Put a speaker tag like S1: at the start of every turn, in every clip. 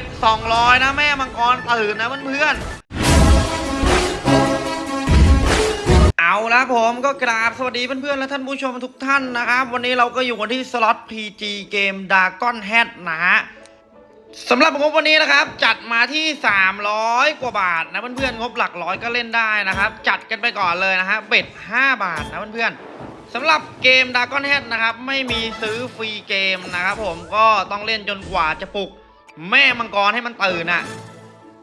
S1: ด200 นะแม่มังกรตื่นนะเพื่อนๆเอาละผมก็กราบสวัสดีเพื่อนๆและท่านผู้ชมทุกท่านนะครับ วันนี้เราก็อยู่กันที่สล็อต PG เกม Dragon Head นะฮะสำหรับงบวันนี้นะครับ จัดมาที่ 300 กว่าบาทนะเพื่อนๆงบหลักร้อยก็เล่นได้นะครับ จัดกันไปก่อนเลยนะฮะเบ็ด 5 บาทนะเพื่อนๆสำหรับเกม Dragon Head นะครับ ไม่มีซื้อฟรีเกมนะครับผมก็ต้องเล่นจนกว่าจะปลุก แม่มังกรให้มันตื่นน่ะ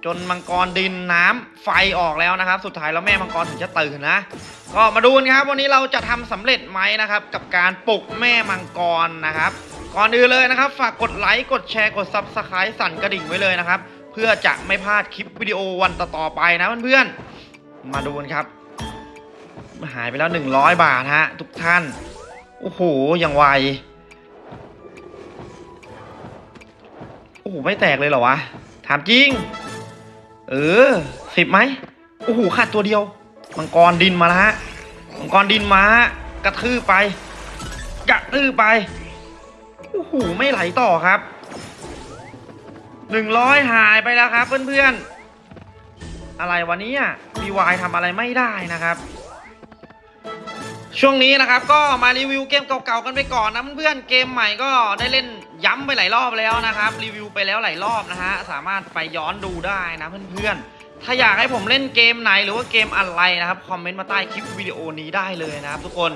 S1: จนมังกรดินน้ำไฟออกแล้วนะครับ สุดท้ายแล้วแม่มังกรถึงจะตื่นนะ ก็มาดูกันครับ วันนี้เราจะทำสำเร็จไหมนะครับ กับการปลุกแม่มังกรนะครับ ก่อนอื่นเลยนะครับ ฝากกดไลค์กดแชร์กด Subscribe สั่นกระดิ่งไว้เลยนะครับ เพื่อจะไม่พลาดคลิปวิดีโอวันต่อๆไปนะเพื่อนๆมาดูกันครับ หายไปแล้ว 100 บาทฮะทุกท่านโอ้โหอย่างไว โอ้โหไม่แตกเลยเหรอวะ ถามจริง เออสิบไหมโอ้โหขาดตัวเดียว มังกรดินมาล้วฮะ มังกรดินมาฮะกระทืบไป กระทืบไป โอ้โหไม่ไหลต่อครับ หนึ่งร้อยหายไปแล้วครับเพื่อนๆ อะไรวันนี้อะ BY ทำอะไรไม่ได้นะครับช่วงนี้นะครับก็มารีวิวเกมเก่าๆกันไปก่อนนะเพื่อนๆเกมใหม่ก็ได้เล่น ย้ำไปหลายรอบแล้วนะครับ รีวิวไปแล้วหลายรอบนะฮะ สามารถไปย้อนดูได้นะเพื่อนๆ ถ้าอยากให้ผมเล่นเกมไหนหรือว่าเกมอะไรนะครับ คอมเมนต์มาใต้คลิปวิดีโอนี้ได้เลยนะครับทุกคน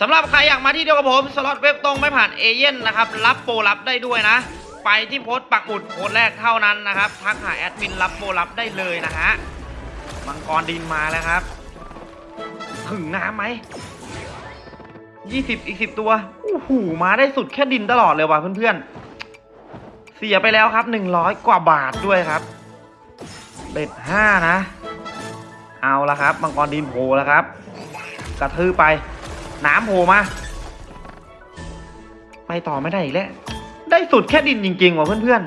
S1: สำหรับใครอยากมาที่เดียวกับผม สล็อตเว็บตรงไม่ผ่านเอเย่นนะครับ รับโปรรับได้ด้วยนะ ไปที่โพสต์ปักหมุดโพสต์แรกเท่านั้นนะครับ ทักหาแอดมินรับโปรรับได้เลยนะฮะ มังกรดินมาแล้วครับ ถึงน้ำไหม ยี่สิบอีกสิบตัวโอ้โหมาได้สุดแค่ดินตลอดเลยว่ะเพื่อนๆ เสียไปแล้วครับหนึ่งร้อยกว่าบาทด้วยครับ เบ็ดห้านะ เอาละครับมังกรดินโผล่แล้วครับ กระทืบไป น้ำโผล่มา ไปต่อไม่ได้อีกแล้ว ได้สุดแค่ดินจริงๆว่ะเพื่อน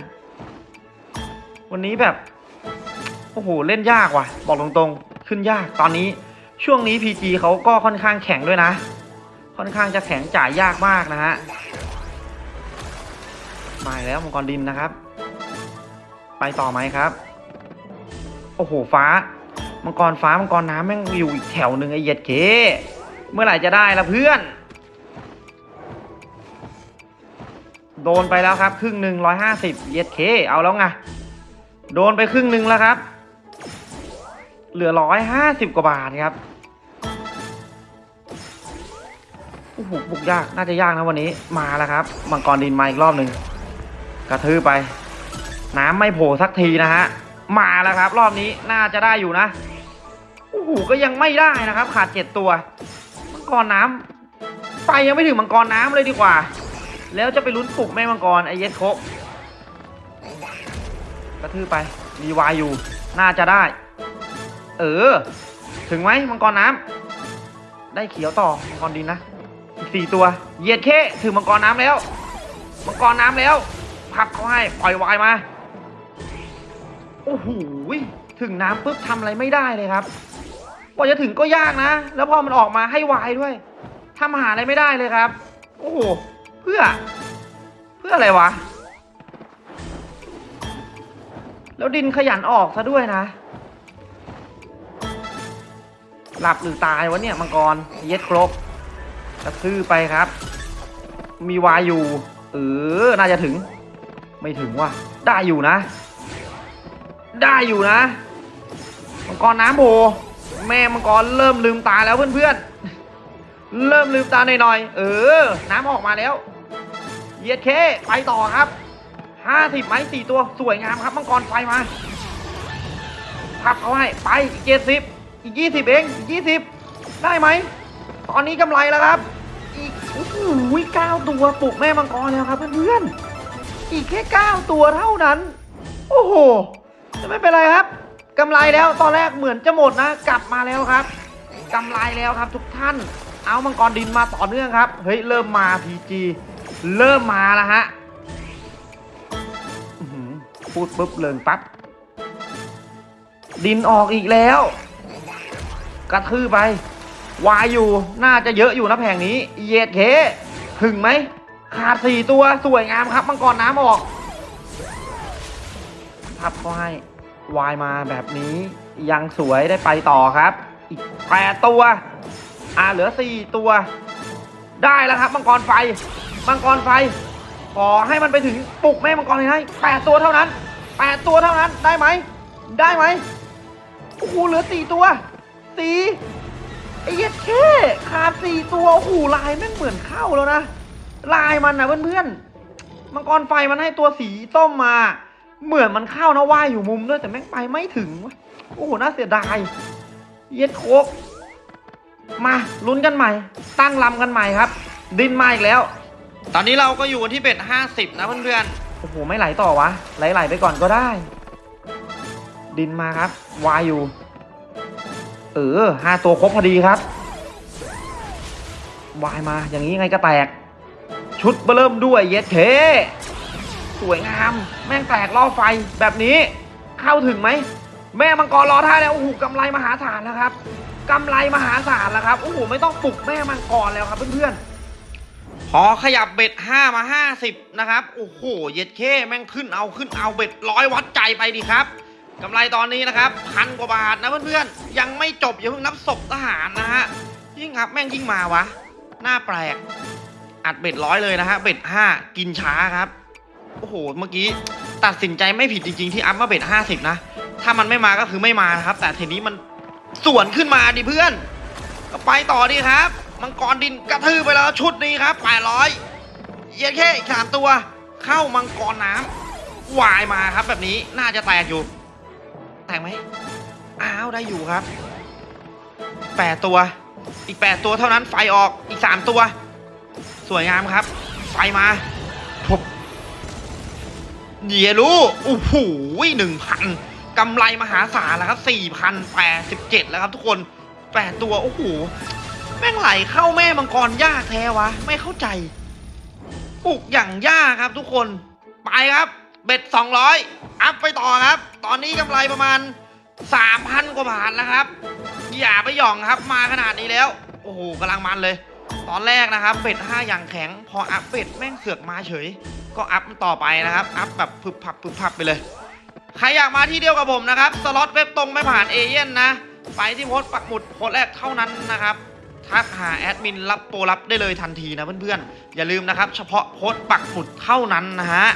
S1: ๆ วันนี้แบบ โอ้โห เล่นยากว่ะ บอกตรงๆ ขึ้นยากตอนนี้ช่วงนี้ PG เขาก็ค่อนข้างแข็งด้วยนะ ค่อนข้างจะแข็งจ่ายยากมากนะฮะมาแล้วมังกรดินนะครับ ไปต่อไหมครับ โอ้โหฟ้า มังกรฟ้ามังกรน้ำแม่งอยู่อีกแถวหนึ่งไอ้เหยียดเคเมื่อไหร่จะได้ละเพื่อน โดนไปแล้วครับครึ่งหนึ่งร้อยห้าสิบเหยียดเคเอาแล้วไงโดนไปครึ่งหนึ่งแล้วครับ เหลือร้อยห้าสิบกว่าบาทครับ อ้โหบุกยากน่าจะยากนะวันนี้มาแล้วครับ มังกรดินมาอีกรอบหนึ่งกระทืบไป น้ำไม่โผล่สักทีนะฮะมาแล้วครับ รอบนี้น่าจะได้อยู่นะโอ้โหก็ยังไม่ได้นะครับ ขาดเจ็ดตัว มังกรน้ำไปยังไม่ถึงมังกรน้ำเลยดีกว่า แล้วจะไปลุ้นปลุกแม่มังกรไอเยสโคกกระทืบไปมีวายอยู่ น่าจะได้ เออ ถึงไหมมังกรน้ำได้เขียวต่อมังกรดินนะ อีกสี่ตัว เหยียดเข้ถึงมังกรน้ำแล้ว มังกรน้ำแล้ว พับเขาให้ปล่อยวายมา โอ้โหถึงน้ำปุ๊บทำอะไรไม่ได้เลยครับกว่าจะถึงก็ยากนะ แล้วพอมันออกมาให้วายด้วยทำหาอะไรไม่ได้เลยครับ โอ้โห เพื่อ เพื่ออะไรวะ แล้วดินขยันออกซะด้วยนะ หลับหรือตายวะเนี่ยมังกร เย็ดครบ กระทือไปครับ มีวายอยู่เออน่าจะถึง ไม่ถึงว่ะ ได้อยู่นะ ได้อยู่นะ มังกรน้ำโผแม่มังกรเริ่มลืมตาแล้วเพื่อนๆ เริ่มลืมตาหน่อยๆ เออ น้ำออกมาแล้ว เยียดเค ไปต่อครับห้าสิบไม้สี่ตัวสวยงามครับมังกรไฟมาพับเขาให้ ไปอีกเจ็ดสิบอีกยี่สิบเองอีกยี่สิบได้ไหม ตอนนี้กำไรแล้วครับ อีกโอ้โหเก้าตัวปลุกแม่มังกรแล้วครับเพื่อนๆอีกแค่เก้าตัวเท่านั้น โอ้โหจะไม่เป็นไรครับกำไรแล้วตอนแรกเหมือนจะหมดนะ กลับมาแล้วครับกำไรแล้วครับทุกท่าน เอามังกรดินมาต่อเนื่องครับ เฮ้ยเริ่มมาพีจีเริ่มมาแล้วฮะพูดปุ๊บเลิงปั๊บดินออกอีกแล้ว กระทือไป วายอยู่น่าจะเยอะอยู่นะแผงนี้เย็ดเคถึงไหมขาดสี่ตัวสวยงามครับมังกรน้ำออกทับเขาให้วายมาแบบนี้ยังสวยได้ไปต่อครับ อีกแปดตัวอ่าเหลือสี่ตัว ได้แล้วครับ มังกรไฟ มังกรไฟ ขอให้มันไปถึงปลุกแม่มังกรให้แปดตัวเท่านั้นแปดตัวเท่านั้นได้ไหมได้ไหมโอ้โหเหลือสี่ตัวสี่ ไอ้เหี้ยแค่ขาดสี่ตัวโอ้โหลายแม่งเหมือนเข้าแล้วนะ ลายมันนะเพื่อนๆมังกรไฟมันให้ตัวสีส้มมา เหมือนมันเข้านะว่ายอยู่มุมด้วยแต่แม่งไปไม่ถึงวะโอ้โหน่าเสียดาย เย็ดโคกมาลุ้นกันใหม่ ตั้งลำกันใหม่ครับ ดินมาอีกแล้ว ตอนนี้เราก็อยู่กันที่เบ็ดห้าสิบนะเพื่อนๆโอ้โหไม่ไหลต่อวะไหลๆไปก่อนก็ได้ ดินมาครับวายอยู่ เออห้าตัวครบพอดีครับวายมาอย่างนี้ไงก็แตก ชุดเบอร์เริ่มด้วยเย็ดเทสวยงาม แม่งแตกล่อไฟแบบนี้ เข้าถึงไหม แม่มังกรรอท่าแล้วโอ้โหกำไรมหาศาลแล้วครับกำไรมหาศาลแล้วครับโอ้โหไม่ต้องปลุกแม่มังกรแล้วครับเพื่อนๆพอขยับเบ็ดห้ามาห้าสิบนะครับโอ้โหเย็ดเข้แม่งขึ้นเอาขึ้นเอา bet ร้อยวัดใจไปดีครับ กำไรตอนนี้นะครับพันกว่าบาทนะเพื่อนๆ ยังไม่จบอย่าเพิ่งนับศพทหารนะฮะ ยิ่งครับแม่งยิ่งมาว่ะ น่าแปลก อัด bet ร้อยเลยนะฮะ bet ห้ากินช้าครับ โอ้โห เมื่อกี้ตัดสินใจไม่ผิดจริงๆ ที่ up มา bet ห้าสิบนะ ถ้ามันไม่มาก็คือไม่มานะครับ แต่ทีนี้มันสวนขึ้นมาดิเพื่อน ก็ไปต่อดีครับ มังกรดินกระทืบไปแล้วชุดนี้ครับแปดร้อยเย็นแค่อีกสามตัว เข้ามังกรน้ำวายมาครับแบบนี้น่าจะแตกอยู่ ตกไหมอ้าวได้อยู่ครับแปดตัว อีกแปดตัวเท่านั้นไฟออกอีกสามตัว สวยงามครับ ไฟมาทบเยลูโอ้โหหนึ่งพันกำไรมหาศาลแล้วครับสี่พันแปดสิบเจ็ดแล้วครับทุกคนแปดตัว โอ้โห แม่งไหลเข้าแม่มังกรยากแท้ว่ะ ไม่เข้าใจ ปลุกอย่างยากครับทุกคน ไปครับ bet สองร้อย up ไปต่อครับ ตอนนี้กำไรประมาณสามพันกว่าบาทแล้วครับ อย่าไปหย่องครับมาขนาดนี้แล้ว โอ้โหกำลังมันเลย ตอนแรกนะครับ bet ห้าอย่างแข็ง พอ up bet แม่งเสือกมาเฉย ก็ up มันต่อไปนะครับ up แบบพึบพับพึบพับไปเลย ใครอยากมาที่เดียวกับผมนะครับ สล็อตเว็บตรงไม่ผ่านเอเย่นต์นะ ไปที่โพสต์ปักหมุดโพสต์แรกเท่านั้นนะครับทักหาแอดมินรับโปรรับได้เลยทันทีนะเพื่อนๆ อย่าลืมนะครับ เฉพาะโพสต์ปักหมุดเท่านั้นนะฮะ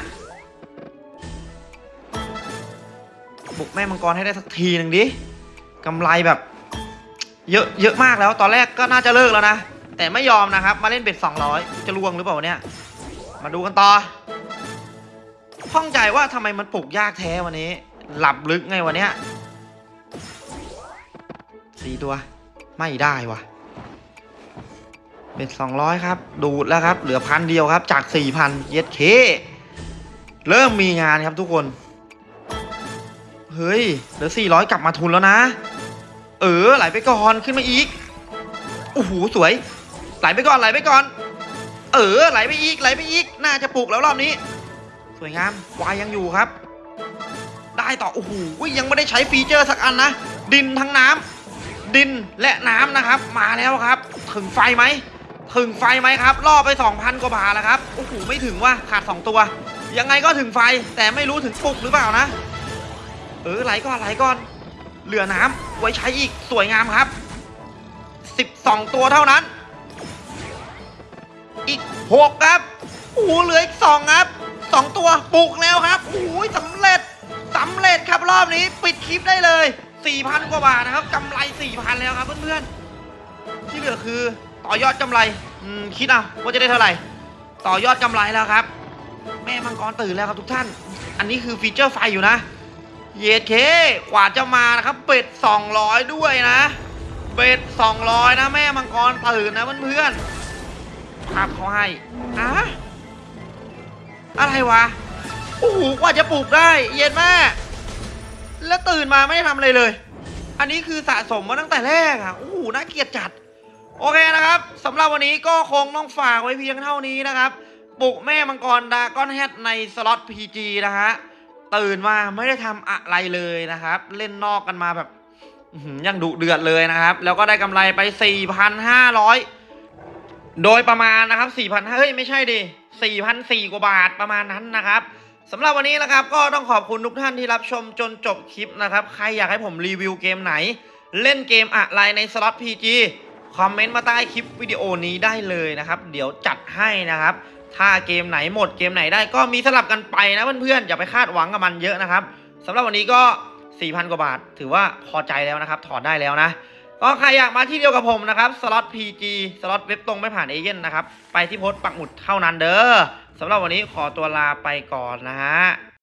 S1: บุกแม่มังกรให้ได้สักทีหนึ่งดิกำไรแบบเยอะเยอะมากแล้ว ตอนแรกก็น่าจะเลิกแล้วนะ แต่ไม่ยอมนะครับ มาเล่นเบ็ด200 จะลวงหรือเปล่าเนี่ย มาดูกันต่อข้องใจว่าทำไมมันปลูกยากแท้วันนี้ หลับลึกไงวันเนี้ยสี่ตัว ไม่ได้วะเป็นสองร้อยครับ ดูดแล้วครับ เหลือพันเดียวครับ จากสี่พันเย็ดเค เริ่มมีงานครับทุกคน เฮ้ยเหลือสี่ร้อยกลับมาทุนแล้วนะ เออไหลไปก่อนขึ้นมาอีกโอ้โหสวย ไหลไปก่อนไหลไปก่อน เออไหลไปอีกไหลไปอีก น่าจะปลูกแล้วรอบนี้ สวยงามวายยังอยู่ครับ ได้ต่อโอ้โหยังไม่ได้ใช้ฟีเจอร์สักอันนะ ดินทั้งน้ำดินและน้ำนะครับ มาแล้วครับ ถึงไฟไหมถึงไฟไหมครับล่อไป 2,000 กว่าบาทแล้วครับโอ้โหไม่ถึงว่าขาด 2 ตัว ยังไงก็ถึงไฟแต่ไม่รู้ถึงปลุกหรือเปล่านะ เออไหลก่อนไหลก่อน เหลือน้ำไว้ใช้อีกสวยงามครับ 12 ตัวเท่านั้น อีก 6 ครับโอ้เหลืออีก2ครับ2ตัวปลุกแล้วครับโอ้โหสำเร็จสำเร็จครับรอบนี้ปิดคลิปได้เลย4,000กว่าบาทนะครับกำไร4,000แล้วครับเพื่อนๆที่เหลือคือต่อยอดกำไรอืมคิดเอาว่าจะได้เท่าไหร่ ต่อยอดกำไรแล้วครับ แม่มังกรตื่นแล้วครับทุกท่าน อันนี้คือฟีเจอร์ไฟอยู่นะ เยเคกว่าจะมานะครับเบ็ด200 ด้วยนะ เบ็ด200 นะแม่มังกรตื่นนะเพื่อนๆภาพเขาให้อะอะไรวะโอ้โหกว่าจะปลูกได้ เย็นแม่แล้วตื่นมาไม่ได้ทำอะไรเลย อันนี้คือสะสมมาตั้งแต่แรกอะโอ้โหน่าเกลียดจัด โอเคนะครับสำหรับวันนี้ก็คงต้องฝากไว้เพียงเท่านี้นะครับ ปลุกแม่มังกรดาก้อนแฮทในสล็อต PG นะฮะ ตื่นมาไม่ได้ทำอะไรเลยนะครับ เล่นนอกกันมาแบบยังดุเดือดเลยนะครับ แล้วก็ได้กำไรไป 4,500 โดยประมาณนะครับ 4,500 เฮ้ย ไม่ใช่ดิ4,400กว่าบาทประมาณนั้นนะครับสำหรับวันนี้นะครับ ก็ต้องขอบคุณทุกท่านที่รับชมจนจบคลิปนะครับ ใครอยากให้ผมรีวิวเกมไหน เล่นเกมอะไรในสล็อต PG คอมเมนต์มาใต้คลิปวิดีโอนี้ได้เลยนะครับ เดี๋ยวจัดให้นะครับ ถ้าเกมไหนหมดเกมไหนได้ก็มีสลับกันไปนะเพื่อนๆ อย่าไปคาดหวังกับมันเยอะนะครับสำหรับวันนี้ก็ 4,000 กว่าบาท ถือว่าพอใจแล้วนะครับ ถอนได้แล้วนะ ก็ใครอยากมาที่เดียวกับผมนะครับสล็อต PG สล็อตเว็บตรงไม่ผ่านเอเย่นนะครับ ไปที่โพสต์ปักหมุดเท่านั้นเด้อสำหรับวันนี้ขอตัวลาไปก่อนนะฮะ